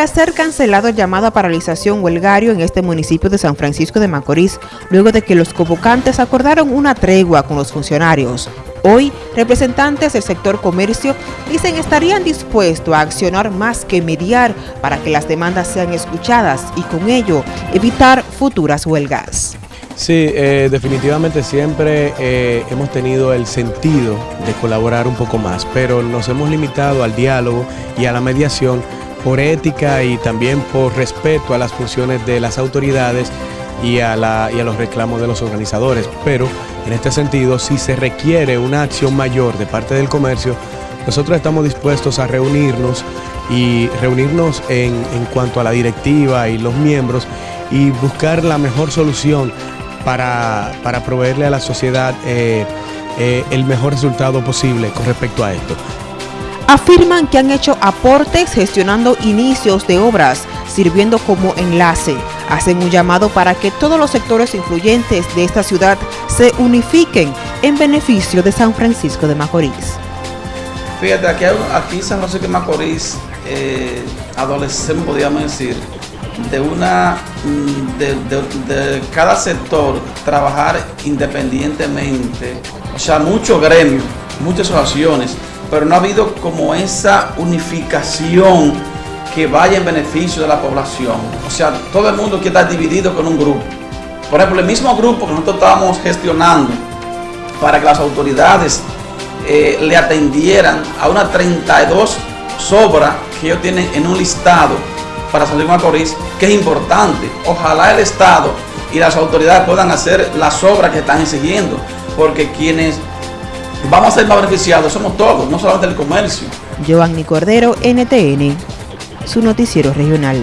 tras ser cancelado el llamado a paralización huelgario en este municipio de San Francisco de Macorís, luego de que los convocantes acordaron una tregua con los funcionarios. Hoy, representantes del sector comercio dicen estarían dispuestos a accionar más que mediar para que las demandas sean escuchadas y con ello evitar futuras huelgas. Sí, eh, definitivamente siempre eh, hemos tenido el sentido de colaborar un poco más, pero nos hemos limitado al diálogo y a la mediación por ética y también por respeto a las funciones de las autoridades y a, los reclamos de los organizadores. Pero en este sentido, si se requiere una acción mayor de parte del comercio, nosotros estamos dispuestos a reunirnos y reunirnos en, cuanto a la directiva y los miembros y buscar la mejor solución para, proveerle a la sociedad eh, eh, el mejor resultado posible con respecto a esto afirman que han hecho aportes gestionando inicios de obras, sirviendo como enlace. Hacen un llamado para que todos los sectores influyentes de esta ciudad se unifiquen en beneficio de San Francisco de Macorís. Fíjate, aquí, aquí en San Francisco de Macorís eh, podríamos decir, de una mm, de, cada sector trabajar independientemente, o sea, muchos gremios, muchas asociaciones pero no ha habido como esa unificación que vaya en beneficio de la población. O sea, todo el mundo quiere estar dividido con un grupo. Por ejemplo, el mismo grupo que nosotros estábamos gestionando para que las autoridades eh, le atendieran a unas 32 sobras que ellos tienen en un listado para salir Macorís, que es importante. Ojalá el Estado y las autoridades puedan hacer las obras que están exigiendo, porque quienes vamos a ser más beneficiados, somos todos, no solamente el comercio. Giovanni Cordero, NTN, su noticiero regional.